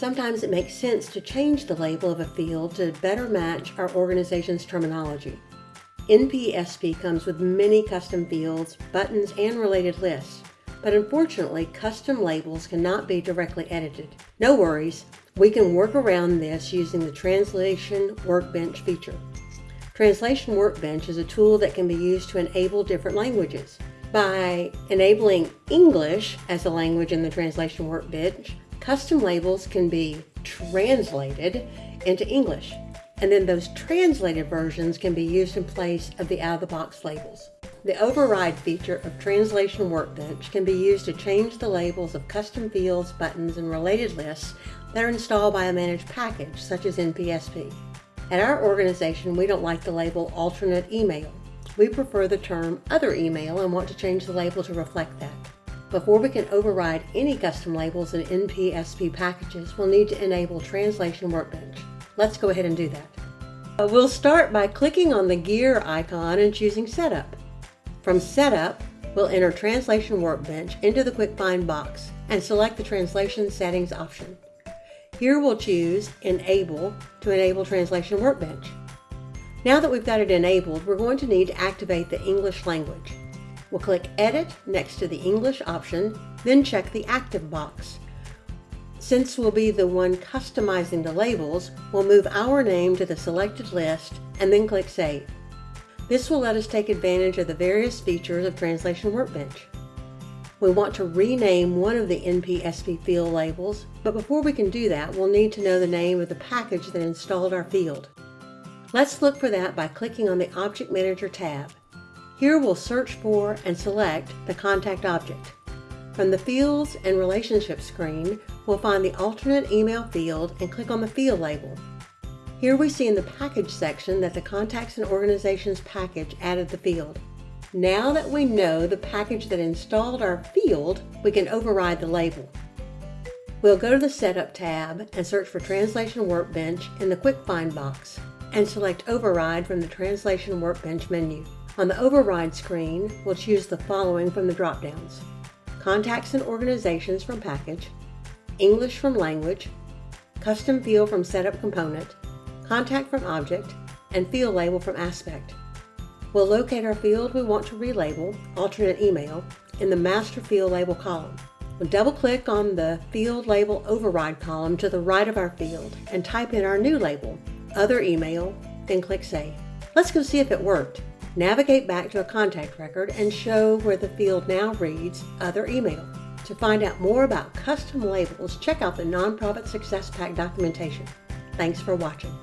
Sometimes it makes sense to change the label of a field to better match our organization's terminology. NPSP comes with many custom fields, buttons, and related lists, but unfortunately, custom labels cannot be directly edited. No worries, we can work around this using the Translation Workbench feature. Translation Workbench is a tool that can be used to enable different languages. By enabling English as a language in the Translation Workbench, custom labels can be translated into English, and then those translated versions can be used in place of the out-of-the-box labels. The override feature of Translation Workbench can be used to change the labels of custom fields, buttons, and related lists that are installed by a managed package, such as NPSP. At our organization, we don't like the label alternate email. We prefer the term other email and want to change the label to reflect that. Before we can override any custom labels in NPSP packages, we'll need to enable Translation Workbench. Let's go ahead and do that. Uh, we'll start by clicking on the gear icon and choosing Setup. From Setup, we'll enter Translation Workbench into the Quick Find box and select the Translation Settings option. Here we'll choose Enable to enable Translation Workbench. Now that we've got it enabled, we're going to need to activate the English language. We'll click Edit next to the English option, then check the Active box. Since we'll be the one customizing the labels, we'll move our name to the selected list and then click Save. This will let us take advantage of the various features of Translation Workbench. We want to rename one of the NPSP field labels, but before we can do that, we'll need to know the name of the package that installed our field. Let's look for that by clicking on the Object Manager tab. Here we'll search for and select the contact object. From the Fields and Relationships screen, we'll find the alternate email field and click on the field label. Here we see in the package section that the Contacts and Organizations package added the field. Now that we know the package that installed our field, we can override the label. We'll go to the Setup tab and search for Translation Workbench in the Quick Find box and select Override from the Translation Workbench menu. On the Override screen, we'll choose the following from the drop-downs. Contacts and Organizations from Package, English from Language, Custom Field from Setup Component, Contact from Object, and Field Label from Aspect. We'll locate our field we want to relabel, alternate email, in the Master Field Label column. We'll double-click on the Field Label Override column to the right of our field and type in our new label, Other Email, then click Save. Let's go see if it worked. Navigate back to a contact record and show where the field now reads Other Email. To find out more about custom labels, check out the Nonprofit Success Pack documentation. Thanks for watching.